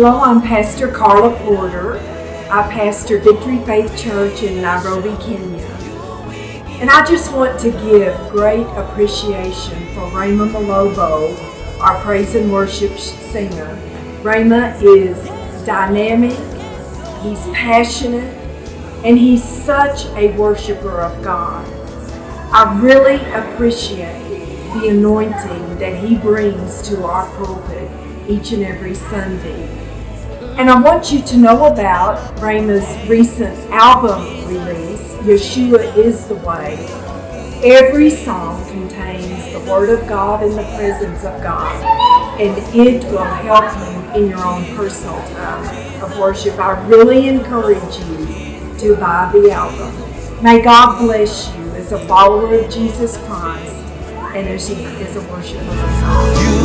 Hello, I'm Pastor Carla Porter. I pastor Victory Faith Church in Nairobi, Kenya. And I just want to give great appreciation for Rhema Malobo, our praise and worship singer. Rhema is dynamic, he's passionate, and he's such a worshiper of God. I really appreciate the anointing that he brings to our pulpit each and every Sunday. And I want you to know about Rhema's recent album release, Yeshua is the Way. Every song contains the Word of God and the presence of God, and it will help you in your own personal time of worship. I really encourage you to buy the album. May God bless you as a follower of Jesus Christ and as, as a worshiper of God.